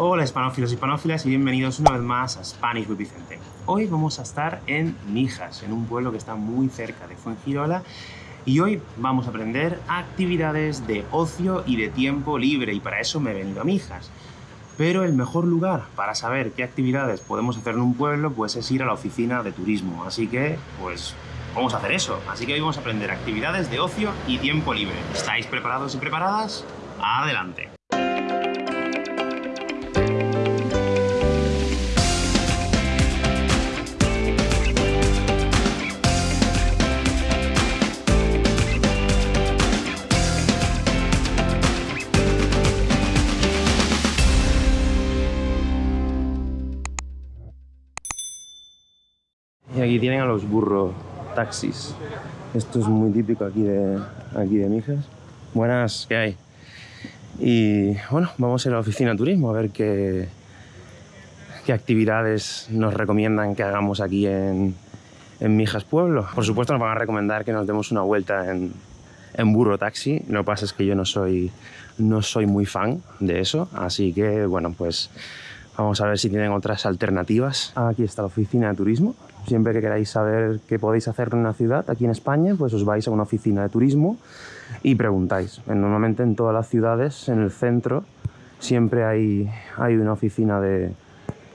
Hola hispanófilos y hispanófilas y bienvenidos una vez más a Spanish with Vicente. Hoy vamos a estar en Mijas, en un pueblo que está muy cerca de Fuengirola y hoy vamos a aprender actividades de ocio y de tiempo libre y para eso me he venido a Mijas. Pero el mejor lugar para saber qué actividades podemos hacer en un pueblo pues es ir a la oficina de turismo, así que pues vamos a hacer eso. Así que hoy vamos a aprender actividades de ocio y tiempo libre. ¿Estáis preparados y preparadas? ¡Adelante! Aquí tienen a los burro taxis. Esto es muy típico aquí de, aquí de Mijas. Buenas, ¿qué hay? Y bueno, vamos a ir a la oficina de turismo a ver qué, qué actividades nos recomiendan que hagamos aquí en, en Mijas Pueblo. Por supuesto nos van a recomendar que nos demos una vuelta en, en burro taxi. Lo que pasa es que yo no soy, no soy muy fan de eso, así que bueno, pues vamos a ver si tienen otras alternativas. Aquí está la oficina de turismo. Siempre que queráis saber qué podéis hacer en una ciudad, aquí en España, pues os vais a una oficina de turismo y preguntáis. Normalmente en todas las ciudades, en el centro, siempre hay, hay una oficina de,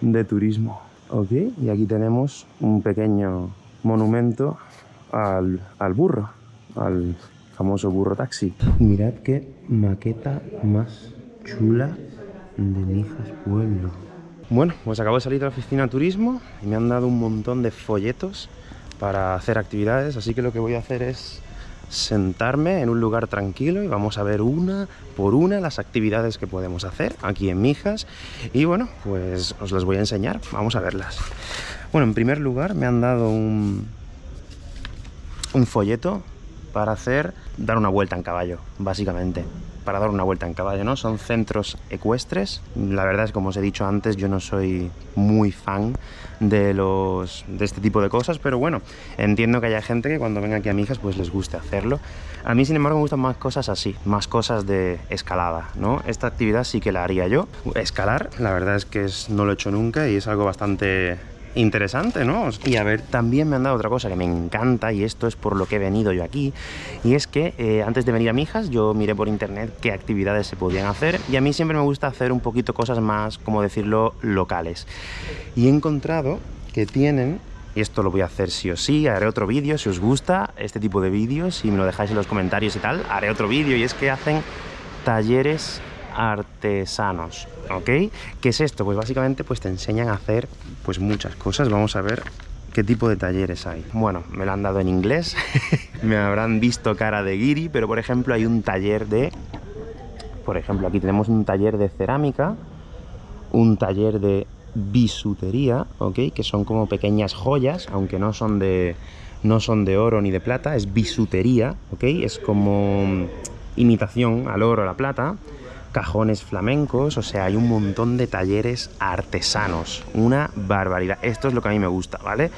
de turismo. ¿Ok? Y aquí tenemos un pequeño monumento al, al burro, al famoso burro taxi. Mirad qué maqueta más chula de Mijas Pueblo. Bueno, pues acabo de salir de la oficina de turismo y me han dado un montón de folletos para hacer actividades, así que lo que voy a hacer es sentarme en un lugar tranquilo y vamos a ver una por una las actividades que podemos hacer aquí en Mijas y bueno, pues os las voy a enseñar, vamos a verlas. Bueno, en primer lugar me han dado un, un folleto para hacer, dar una vuelta en caballo, básicamente para dar una vuelta en caballo, ¿no? Son centros ecuestres. La verdad es como os he dicho antes, yo no soy muy fan de los de este tipo de cosas, pero bueno, entiendo que haya gente que cuando venga aquí a Mijas pues les guste hacerlo. A mí, sin embargo, me gustan más cosas así, más cosas de escalada, ¿no? Esta actividad sí que la haría yo. Escalar, la verdad es que no lo he hecho nunca y es algo bastante interesante, ¿no? Y a ver, también me han dado otra cosa que me encanta y esto es por lo que he venido yo aquí y es que eh, antes de venir a Mijas yo miré por internet qué actividades se podían hacer y a mí siempre me gusta hacer un poquito cosas más, como decirlo, locales. Y he encontrado que tienen y esto lo voy a hacer sí o sí, haré otro vídeo si os gusta este tipo de vídeos, si me lo dejáis en los comentarios y tal, haré otro vídeo y es que hacen talleres artesanos, ¿ok? ¿Qué es esto? Pues básicamente pues te enseñan a hacer pues muchas cosas, vamos a ver qué tipo de talleres hay. Bueno, me lo han dado en inglés, me habrán visto cara de guiri, pero por ejemplo hay un taller de... Por ejemplo, aquí tenemos un taller de cerámica, un taller de bisutería, ¿ok? Que son como pequeñas joyas, aunque no son de, no son de oro ni de plata, es bisutería, ¿ok? Es como imitación al oro, a la plata cajones flamencos, o sea, hay un montón de talleres artesanos, una barbaridad. Esto es lo que a mí me gusta, ¿vale?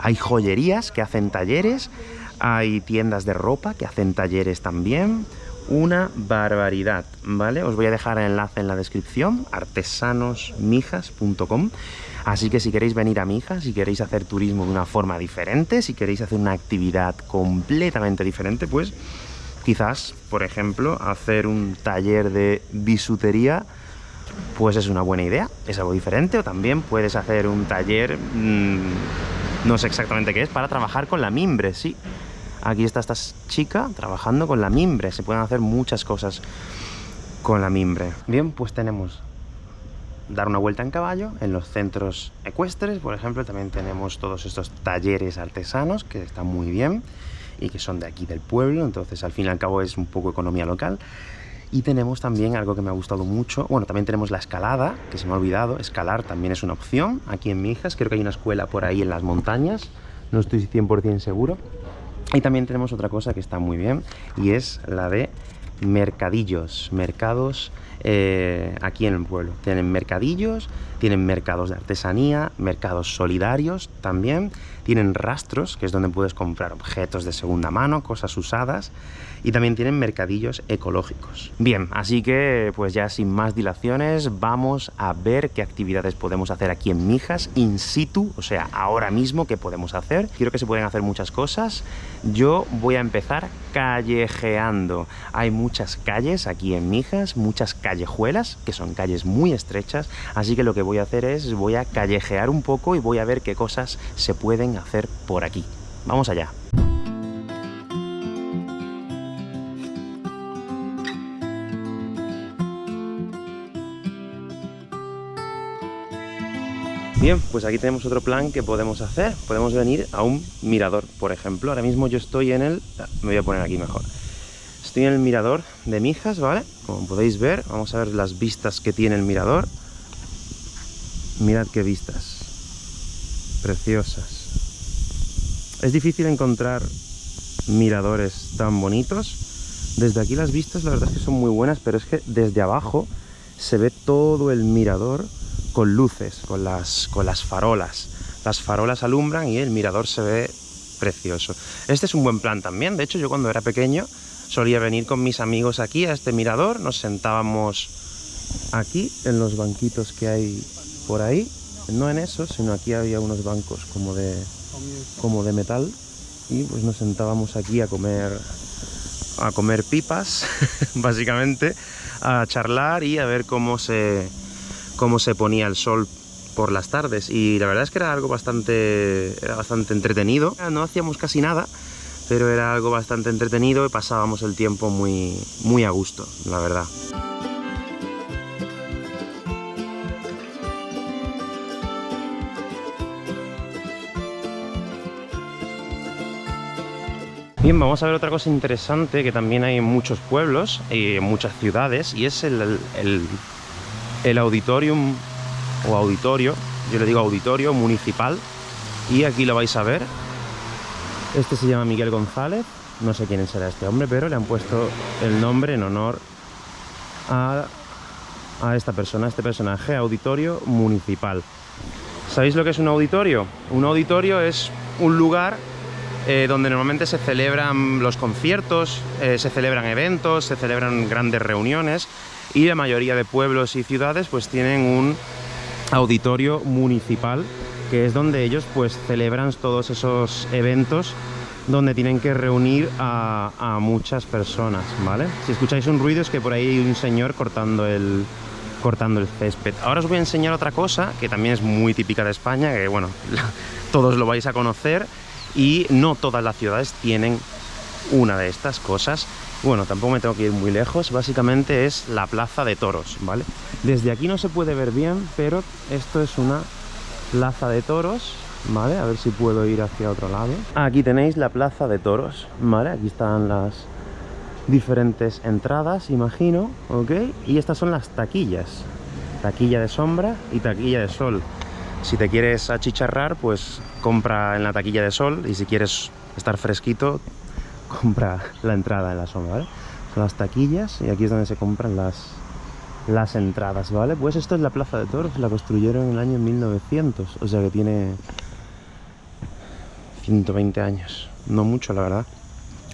Hay joyerías que hacen talleres, hay tiendas de ropa que hacen talleres también, una barbaridad, ¿vale? Os voy a dejar el enlace en la descripción, artesanosmijas.com. Así que si queréis venir a Mijas, si queréis hacer turismo de una forma diferente, si queréis hacer una actividad completamente diferente, pues quizás, por ejemplo, hacer un taller de bisutería pues es una buena idea, es algo diferente, o también puedes hacer un taller, mmm, no sé exactamente qué es, para trabajar con la mimbre, sí. Aquí está esta chica trabajando con la mimbre, se pueden hacer muchas cosas con la mimbre. Bien, pues tenemos dar una vuelta en caballo en los centros ecuestres, por ejemplo, también tenemos todos estos talleres artesanos que están muy bien y que son de aquí del pueblo, entonces al fin y al cabo es un poco economía local. Y tenemos también algo que me ha gustado mucho, bueno, también tenemos la escalada, que se me ha olvidado, escalar también es una opción aquí en Mijas, creo que hay una escuela por ahí en las montañas, no estoy 100% seguro. Y también tenemos otra cosa que está muy bien, y es la de mercadillos, mercados eh, aquí en el pueblo. Tienen mercadillos, tienen mercados de artesanía, mercados solidarios también, tienen rastros, que es donde puedes comprar objetos de segunda mano, cosas usadas, y también tienen mercadillos ecológicos. Bien, así que pues ya sin más dilaciones vamos a ver qué actividades podemos hacer aquí en Mijas in situ, o sea, ahora mismo qué podemos hacer. Quiero que se pueden hacer muchas cosas. Yo voy a empezar callejeando. Hay muchas calles aquí en Mijas, muchas callejuelas, que son calles muy estrechas, así que lo que voy a hacer es voy a callejear un poco y voy a ver qué cosas se pueden hacer por aquí. Vamos allá. Bien, pues aquí tenemos otro plan que podemos hacer. Podemos venir a un mirador, por ejemplo. Ahora mismo yo estoy en el... Me voy a poner aquí mejor. Estoy en el mirador de Mijas, ¿vale? Como podéis ver, vamos a ver las vistas que tiene el mirador. Mirad qué vistas. Preciosas. Es difícil encontrar miradores tan bonitos. Desde aquí las vistas la verdad es que son muy buenas, pero es que desde abajo se ve todo el mirador con luces, con las, con las farolas. Las farolas alumbran y el mirador se ve precioso. Este es un buen plan también. De hecho, yo cuando era pequeño solía venir con mis amigos aquí a este mirador. Nos sentábamos aquí en los banquitos que hay por ahí. No en esos, sino aquí había unos bancos como de, como de metal. Y pues nos sentábamos aquí a comer a comer pipas, básicamente, a charlar y a ver cómo se, cómo se ponía el sol por las tardes y la verdad es que era algo bastante, era bastante entretenido. No hacíamos casi nada, pero era algo bastante entretenido y pasábamos el tiempo muy, muy a gusto, la verdad. Bien, vamos a ver otra cosa interesante que también hay en muchos pueblos y en muchas ciudades y es el, el el auditorium o auditorio, yo le digo auditorio municipal y aquí lo vais a ver. Este se llama Miguel González, no sé quién será este hombre, pero le han puesto el nombre en honor a, a esta persona, a este personaje, auditorio municipal. ¿Sabéis lo que es un auditorio? Un auditorio es un lugar eh, donde normalmente se celebran los conciertos, eh, se celebran eventos, se celebran grandes reuniones y la mayoría de pueblos y ciudades pues tienen un auditorio municipal que es donde ellos pues celebran todos esos eventos donde tienen que reunir a, muchas personas, ¿vale? Si escucháis un ruido es que por ahí hay un señor cortando el, cortando el césped. Ahora os voy a enseñar otra cosa que también es muy típica de España, que bueno, todos lo vais a conocer y no todas las ciudades tienen una de estas cosas bueno, tampoco me tengo que ir muy lejos, básicamente es la plaza de toros, ¿vale? Desde aquí no se puede ver bien, pero esto es una plaza de toros, ¿vale? A ver si puedo ir hacia otro lado. Aquí tenéis la plaza de toros, ¿vale? Aquí están las diferentes entradas, imagino, ¿ok? Y estas son las taquillas, taquilla de sombra y taquilla de sol. Si te quieres achicharrar, pues compra en la taquilla de sol y si quieres estar fresquito, compra la entrada en la sombra, ¿vale? Son las taquillas y aquí es donde se compran las, las entradas, ¿vale? Pues esto es la Plaza de Toros, la construyeron en el año 1900, o sea que tiene 120 años, no mucho la verdad.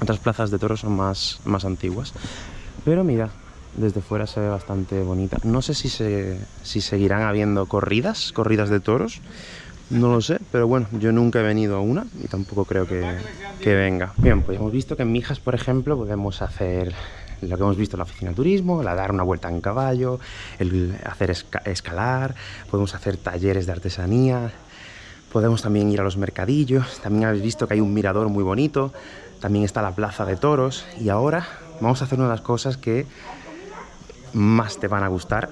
Otras plazas de toros son más, más antiguas, pero mira, desde fuera se ve bastante bonita. No sé si, se, si seguirán habiendo corridas, corridas de toros, no lo sé, pero bueno, yo nunca he venido a una y tampoco creo que, venga. Bien, pues hemos visto que en Mijas, por ejemplo, podemos hacer lo que hemos visto en la oficina de turismo, la dar una vuelta en caballo, el hacer escalar, podemos hacer talleres de artesanía, podemos también ir a los mercadillos, también habéis visto que hay un mirador muy bonito, también está la plaza de toros y ahora vamos a hacer una de las cosas que más te van a gustar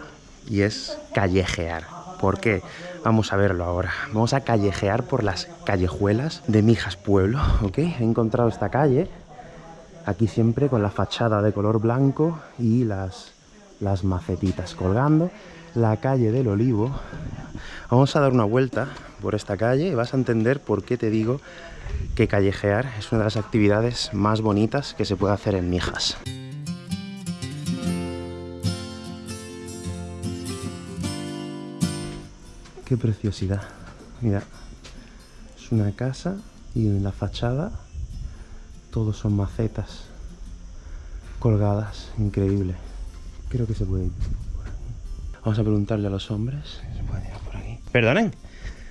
y es callejear. ¿Por qué? Vamos a verlo ahora. Vamos a callejear por las callejuelas de Mijas Pueblo, ¿ok? He encontrado esta calle, Aquí siempre con la fachada de color blanco y las, las macetitas colgando. La calle del Olivo. Vamos a dar una vuelta por esta calle y vas a entender por qué te digo que callejear es una de las actividades más bonitas que se puede hacer en Mijas. Qué preciosidad. Mira, es una casa y en la fachada todos son macetas colgadas. Increíble. Creo que se puede ir por aquí. Vamos a preguntarle a los hombres. ¿Se puede tirar por aquí? Perdonen.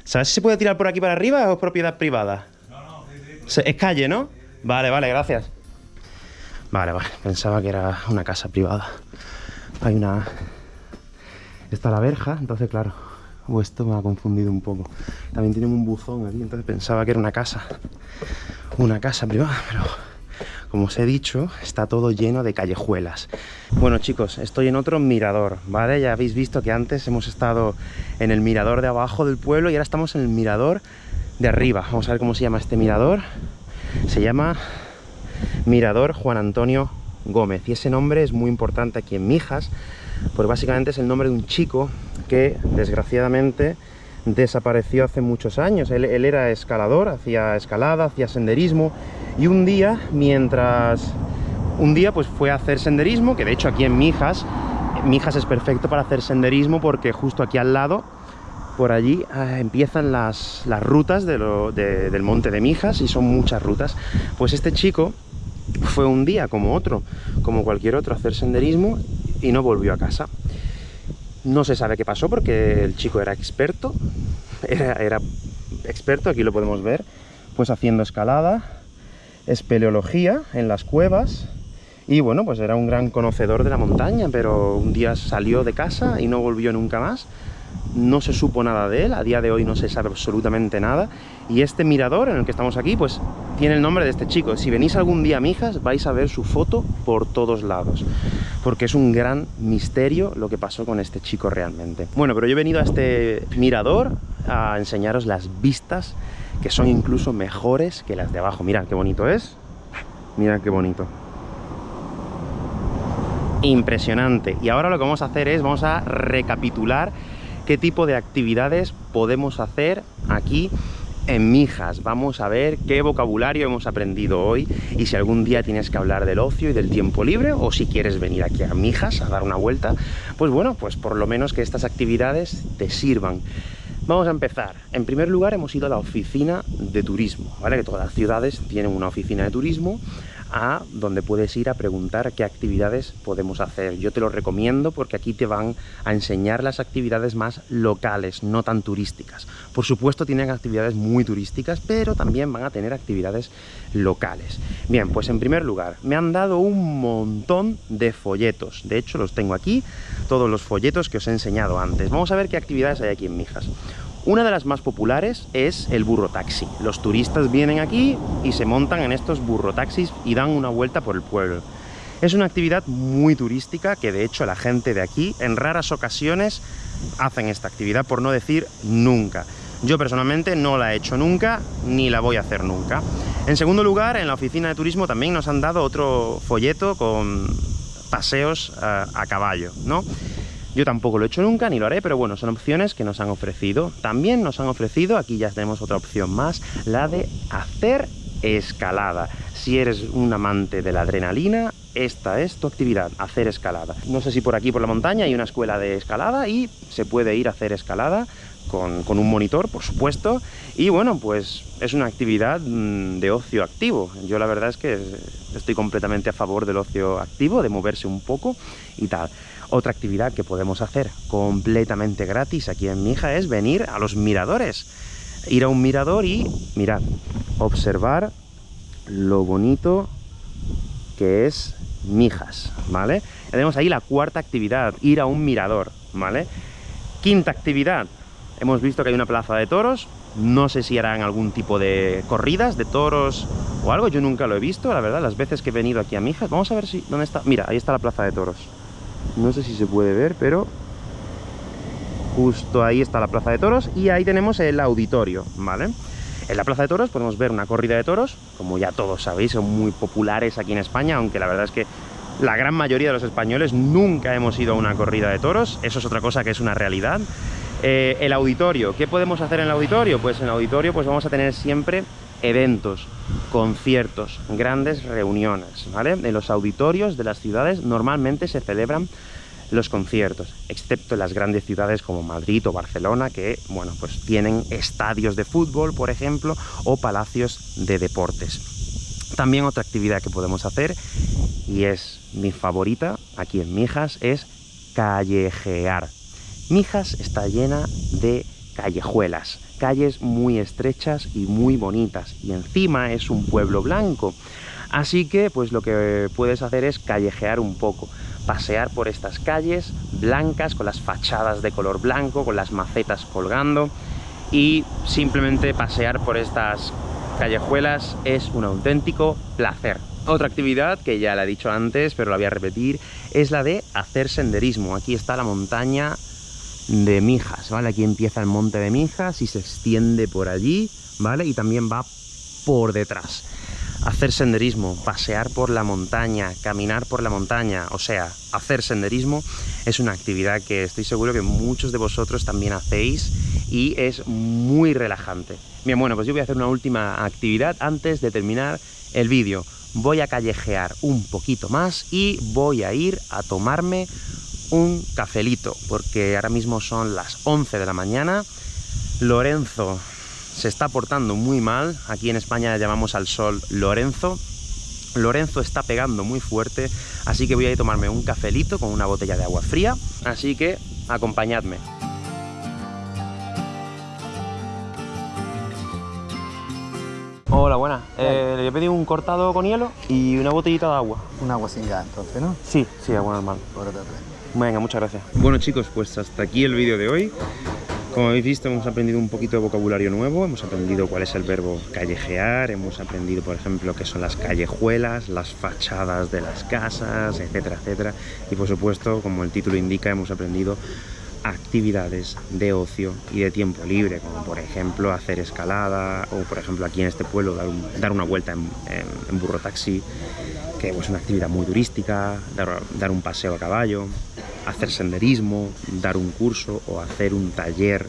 ¿Sabes si se puede tirar por aquí para arriba o es propiedad privada? No, no, Es calle, ¿no? Vale, vale, gracias. Vale, vale. Pensaba que era una casa privada. Hay una... Está la verja, entonces claro, o esto me ha confundido un poco. También tienen un buzón aquí, entonces pensaba que era una casa. Una casa privada, pero como os he dicho, está todo lleno de callejuelas. Bueno chicos, estoy en otro mirador, ¿vale? Ya habéis visto que antes hemos estado en el mirador de abajo del pueblo y ahora estamos en el mirador de arriba. Vamos a ver cómo se llama este mirador. Se llama Mirador Juan Antonio Gómez. Y ese nombre es muy importante aquí en Mijas, porque básicamente es el nombre de un chico que desgraciadamente desapareció hace muchos años. Él, era escalador, hacía escalada, hacía senderismo y un día, mientras... Un día pues fue a hacer senderismo, que de hecho aquí en Mijas, Mijas es perfecto para hacer senderismo porque justo aquí al lado, por allí, ah, empiezan las, las rutas del monte de Mijas y son muchas rutas. Pues este chico fue un día como otro, como cualquier otro, a hacer senderismo y no volvió a casa. No se sabe qué pasó porque el chico era experto, era, experto, aquí lo podemos ver, pues haciendo escalada, espeleología en las cuevas, y bueno, pues era un gran conocedor de la montaña, pero un día salió de casa y no volvió nunca más, no se supo nada de él, a día de hoy no se sabe absolutamente nada, y este mirador en el que estamos aquí, pues tiene el nombre de este chico. Si venís algún día a Mijas, vais a ver su foto por todos lados, porque es un gran misterio lo que pasó con este chico realmente. Bueno, pero yo he venido a este mirador a enseñaros las vistas, que son incluso mejores que las de abajo. Mirad qué bonito es, mirad qué bonito impresionante. Y ahora lo que vamos a hacer es, vamos a recapitular qué tipo de actividades podemos hacer aquí en Mijas. Vamos a ver qué vocabulario hemos aprendido hoy y si algún día tienes que hablar del ocio y del tiempo libre o si quieres venir aquí a Mijas a dar una vuelta, pues bueno, pues por lo menos que estas actividades te sirvan. Vamos a empezar. En primer lugar hemos ido a la oficina de turismo, ¿vale? Que todas las ciudades tienen una oficina de turismo a donde puedes ir a preguntar qué actividades podemos hacer. Yo te lo recomiendo porque aquí te van a enseñar las actividades más locales, no tan turísticas. Por supuesto tienen actividades muy turísticas, pero también van a tener actividades locales. Bien, pues en primer lugar, me han dado un montón de folletos. De hecho, los tengo aquí, todos los folletos que os he enseñado antes. Vamos a ver qué actividades hay aquí en Mijas. Una de las más populares es el burro taxi. Los turistas vienen aquí y se montan en estos burro taxis y dan una vuelta por el pueblo. Es una actividad muy turística que de hecho la gente de aquí en raras ocasiones hacen esta actividad, por no decir nunca. Yo personalmente no la he hecho nunca, ni la voy a hacer nunca. En segundo lugar, en la oficina de turismo también nos han dado otro folleto con paseos a, a caballo, ¿no? Yo tampoco lo he hecho nunca, ni lo haré, pero bueno, son opciones que nos han ofrecido. También nos han ofrecido, aquí ya tenemos otra opción más, la de hacer escalada. Si eres un amante de la adrenalina, esta es tu actividad, hacer escalada. No sé si por aquí, por la montaña, hay una escuela de escalada y se puede ir a hacer escalada con, un monitor, por supuesto, y bueno, pues es una actividad mm, de ocio activo. Yo la verdad es que estoy completamente a favor del ocio activo, de moverse un poco y tal. Otra actividad que podemos hacer completamente gratis aquí en Mija es venir a los miradores. Ir a un mirador y, mirad, observar lo bonito que es Mijas, ¿vale? Tenemos ahí la cuarta actividad, ir a un mirador, ¿vale? Quinta actividad, hemos visto que hay una plaza de toros, no sé si harán algún tipo de corridas de toros o algo, yo nunca lo he visto, la verdad, las veces que he venido aquí a Mijas. Vamos a ver si... ¿Dónde está? Mira, ahí está la plaza de toros. No sé si se puede ver, pero justo ahí está la plaza de toros y ahí tenemos el auditorio, ¿vale? En la plaza de toros podemos ver una corrida de toros, como ya todos sabéis, son muy populares aquí en España, aunque la verdad es que la gran mayoría de los españoles nunca hemos ido a una corrida de toros, eso es otra cosa que es una realidad. Eh, el auditorio, ¿qué podemos hacer en el auditorio? Pues en el auditorio pues vamos a tener siempre eventos, conciertos, grandes reuniones, ¿vale? En los auditorios de las ciudades normalmente se celebran los conciertos, excepto en las grandes ciudades como Madrid o Barcelona, que, bueno, pues tienen estadios de fútbol, por ejemplo, o palacios de deportes. También otra actividad que podemos hacer, y es mi favorita aquí en Mijas, es callejear. Mijas está llena de callejuelas, calles muy estrechas y muy bonitas, y encima es un pueblo blanco. Así que, pues lo que puedes hacer es callejear un poco pasear por estas calles blancas, con las fachadas de color blanco, con las macetas colgando, y simplemente pasear por estas callejuelas es un auténtico placer. Otra actividad, que ya la he dicho antes, pero la voy a repetir, es la de hacer senderismo. Aquí está la montaña de Mijas, ¿vale? Aquí empieza el monte de Mijas y se extiende por allí, ¿vale? Y también va por detrás hacer senderismo, pasear por la montaña, caminar por la montaña, o sea, hacer senderismo es una actividad que estoy seguro que muchos de vosotros también hacéis y es muy relajante. Bien, bueno, pues yo voy a hacer una última actividad antes de terminar el vídeo. Voy a callejear un poquito más y voy a ir a tomarme un cafelito, porque ahora mismo son las 11 de la mañana. Lorenzo se está portando muy mal. Aquí en España llamamos al sol Lorenzo. Lorenzo está pegando muy fuerte, así que voy a ir a tomarme un cafelito con una botella de agua fría. Así que acompañadme. Hola, buenas. Eh, le he pedido un cortado con hielo y una botellita de agua. Un agua sin gas, entonces, ¿no? Sí, sí, agua normal. Venga, muchas gracias. Bueno chicos, pues hasta aquí el vídeo de hoy. Como habéis visto, hemos aprendido un poquito de vocabulario nuevo, hemos aprendido cuál es el verbo callejear, hemos aprendido, por ejemplo, qué son las callejuelas, las fachadas de las casas, etcétera, etcétera. Y por supuesto, como el título indica, hemos aprendido actividades de ocio y de tiempo libre, como por ejemplo hacer escalada, o por ejemplo aquí en este pueblo dar, una vuelta en, burro taxi, que es una actividad muy turística, dar un paseo a caballo, hacer senderismo, dar un curso o hacer un taller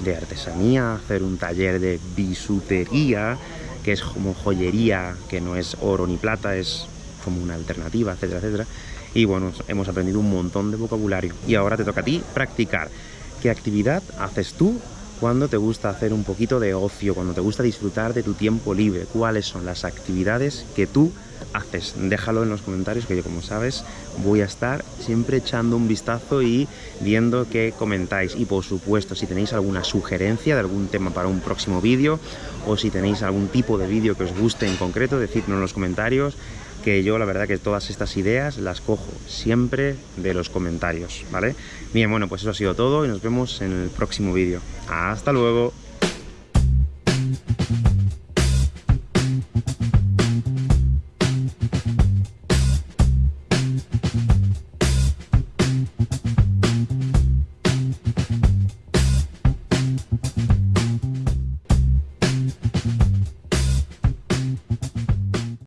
de artesanía, hacer un taller de bisutería, que es como joyería, que no es oro ni plata, es como una alternativa, etcétera, etcétera. Y bueno, hemos aprendido un montón de vocabulario. Y ahora te toca a ti practicar. ¿Qué actividad haces tú cuando te gusta hacer un poquito de ocio, cuando te gusta disfrutar de tu tiempo libre? ¿Cuáles son las actividades que tú haces? Déjalo en los comentarios que yo como sabes voy a estar siempre echando un vistazo y viendo qué comentáis y por supuesto si tenéis alguna sugerencia de algún tema para un próximo vídeo o si tenéis algún tipo de vídeo que os guste en concreto, decidnos en los comentarios que yo la verdad que todas estas ideas las cojo siempre de los comentarios, ¿vale? Bien, bueno, pues eso ha sido todo y nos vemos en el próximo vídeo. ¡Hasta luego!